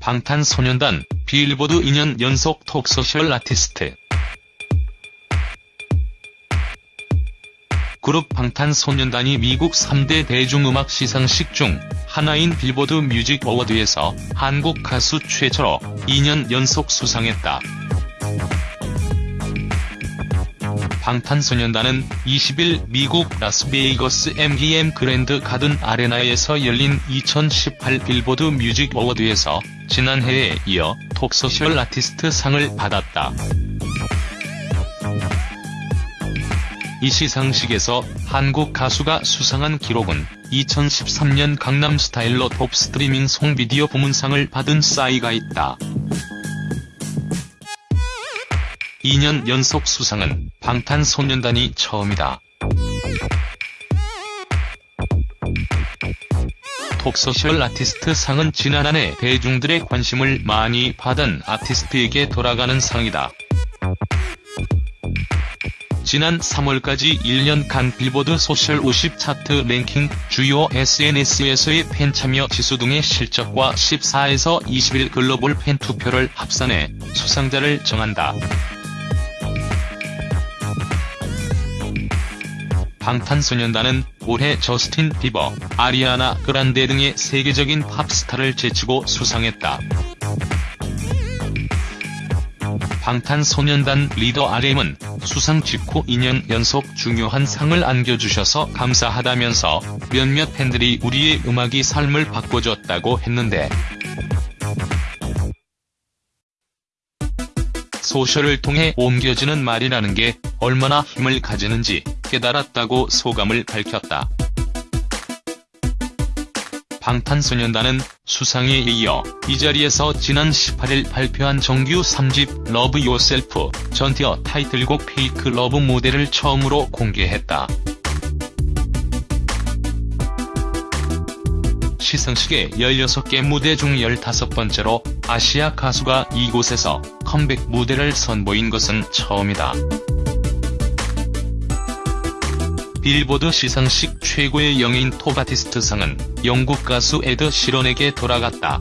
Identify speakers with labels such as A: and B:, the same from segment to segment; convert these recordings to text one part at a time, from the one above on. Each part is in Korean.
A: 방탄소년단 빌보드 2년 연속 Top Social Artist 그룹 방탄소년단이 미국 3대 대중음악 시상식 중 하나인 빌보드 Music Award에서 한국 가수 최초로 2년 연속 수상했다. 방탄소년단은 20일 미국 라스베이거스 MGM 그랜드 가든 아레나에서 열린 2018 빌보드 Music Award에서 지난해에 이어 톱소셜 아티스트 상을 받았다. 이 시상식에서 한국 가수가 수상한 기록은 2013년 강남스타일로 톱 스트리밍 송비디오 부문상을 받은 싸이가 있다. 2년 연속 수상은 방탄소년단이 처음이다. Top Social Artist 상은 지난 한 해 대중들의 관심을 많이 받은 아티스트에게 돌아가는 상이다. 지난 3월까지 1년간 빌보드 Social 50 차트 랭킹, 주요 SNS에서의 팬 참여 지수 등의 실적과 14에서 20일 글로벌 팬 투표를 합산해 수상자를 정한다. 방탄소년단은 올해 저스틴 비버, 아리아나 그란데 등의 세계적인 팝스타를 제치고 수상했다. 방탄소년단 리더 RM은 수상 직후 2년 연속 중요한 상을 안겨주셔서 감사하다면서 몇몇 팬들이 우리의 음악이 삶을 바꿔줬다고 했는데 Social을 통해 옮겨지는 말이라는 게 얼마나 힘을 가지는지 깨달았다고 소감을 밝혔다. 방탄소년단은 수상에 이어 이 자리에서 지난 18일 발표한 정규 3집 Love Yourself 전 Tear 타이틀곡 Fake Love 무대를 처음으로 공개했다. 시상식의 16개 무대 중 15번째로 아시아 가수가 이곳에서 컴백 무대를 선보인 것은 처음이다. 빌보드 시상식 최고의 영예인 Top Artist 상은 영국 가수 에드 시런에게 돌아갔다.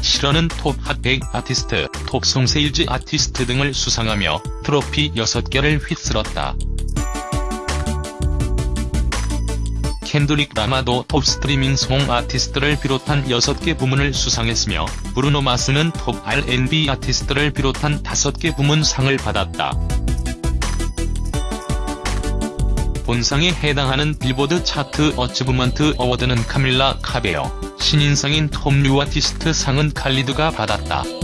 A: 시런은 Top Hot 100 Artist, Top Song Sales Artist 등을 수상하며 트로피 6개를 휩쓸었다. 켄드릭 라마도 Top Streaming Song Artist를 비롯한 6개 부문을 수상했으며 브루노 마스는 톱 R&B 아티스트를 비롯한 5개 부문 상을 받았다. 본상에 해당하는 빌보드 Chart Achievement Award는 카밀라 카베요, 신인상인 Top New Artist 상은 칼리드가 받았다.